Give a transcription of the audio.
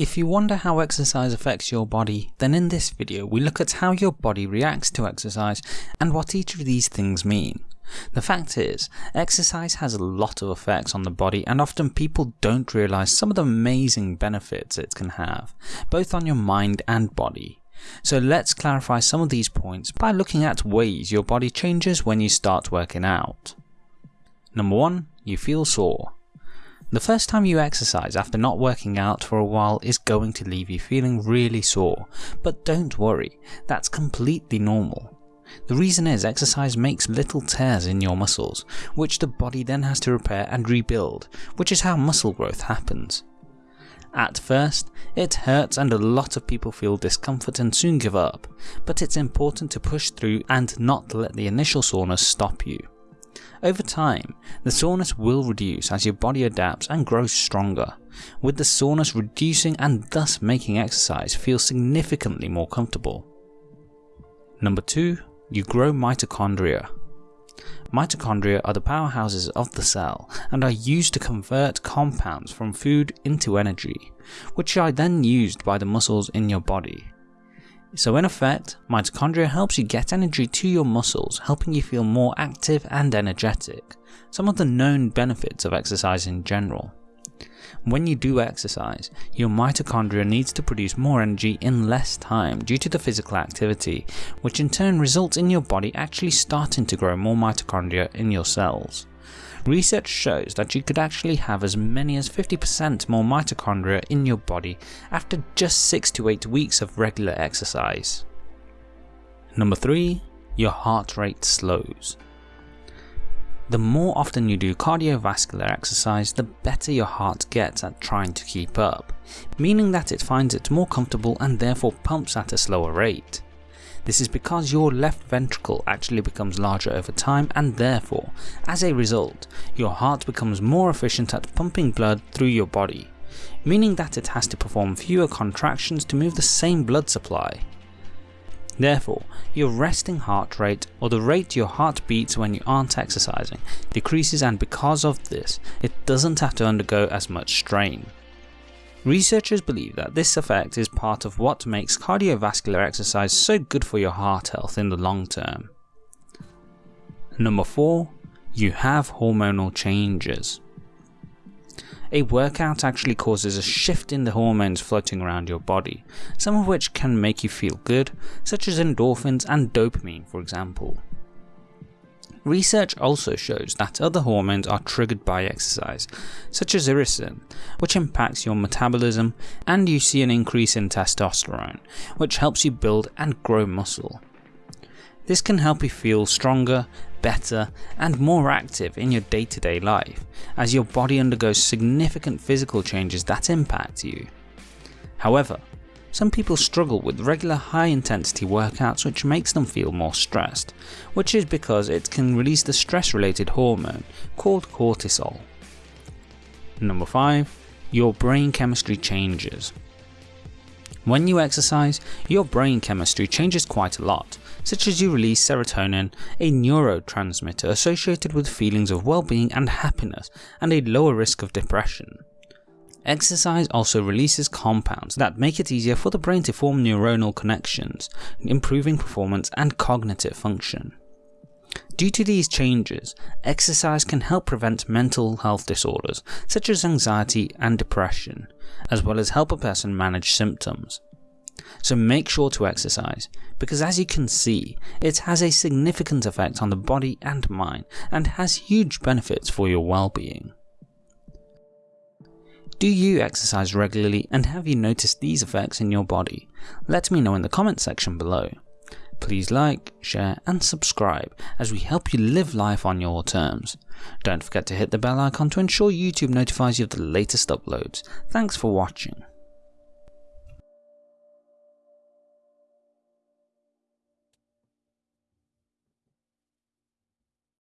If you wonder how exercise affects your body, then in this video we look at how your body reacts to exercise and what each of these things mean. The fact is, exercise has a lot of effects on the body and often people don't realise some of the amazing benefits it can have, both on your mind and body. So let's clarify some of these points by looking at ways your body changes when you start working out. Number 1. You feel sore. The first time you exercise after not working out for a while is going to leave you feeling really sore, but don't worry, that's completely normal. The reason is exercise makes little tears in your muscles, which the body then has to repair and rebuild, which is how muscle growth happens. At first, it hurts and a lot of people feel discomfort and soon give up, but it's important to push through and not let the initial soreness stop you. Over time, the soreness will reduce as your body adapts and grows stronger, with the soreness reducing and thus making exercise feel significantly more comfortable. Number 2. You grow mitochondria. Mitochondria are the powerhouses of the cell and are used to convert compounds from food into energy, which are then used by the muscles in your body. So in effect, mitochondria helps you get energy to your muscles, helping you feel more active and energetic, some of the known benefits of exercise in general. When you do exercise, your mitochondria needs to produce more energy in less time due to the physical activity, which in turn results in your body actually starting to grow more mitochondria in your cells. Research shows that you could actually have as many as 50% more mitochondria in your body after just 6 to 8 weeks of regular exercise. Number 3. Your heart rate slows. The more often you do cardiovascular exercise, the better your heart gets at trying to keep up, meaning that it finds it more comfortable and therefore pumps at a slower rate. This is because your left ventricle actually becomes larger over time and therefore, as a result, your heart becomes more efficient at pumping blood through your body, meaning that it has to perform fewer contractions to move the same blood supply. Therefore, your resting heart rate or the rate your heart beats when you aren't exercising decreases and because of this, it doesn't have to undergo as much strain. Researchers believe that this effect is part of what makes cardiovascular exercise so good for your heart health in the long term. Number 4. You have hormonal changes. A workout actually causes a shift in the hormones floating around your body, some of which can make you feel good, such as endorphins and dopamine for example. Research also shows that other hormones are triggered by exercise, such as irisin, which impacts your metabolism, and you see an increase in testosterone, which helps you build and grow muscle. This can help you feel stronger, better, and more active in your day to day life, as your body undergoes significant physical changes that impact you. However, some people struggle with regular high intensity workouts which makes them feel more stressed, which is because it can release the stress related hormone called cortisol. Number 5. Your brain chemistry changes. When you exercise, your brain chemistry changes quite a lot, such as you release serotonin, a neurotransmitter associated with feelings of well-being and happiness and a lower risk of depression. Exercise also releases compounds that make it easier for the brain to form neuronal connections, improving performance and cognitive function. Due to these changes, exercise can help prevent mental health disorders such as anxiety and depression, as well as help a person manage symptoms. So make sure to exercise, because as you can see, it has a significant effect on the body and mind and has huge benefits for your well-being. Do you exercise regularly and have you noticed these effects in your body? Let me know in the comment section below. Please like, share and subscribe as we help you live life on your terms. Don't forget to hit the bell icon to ensure YouTube notifies you of the latest uploads. Thanks for watching.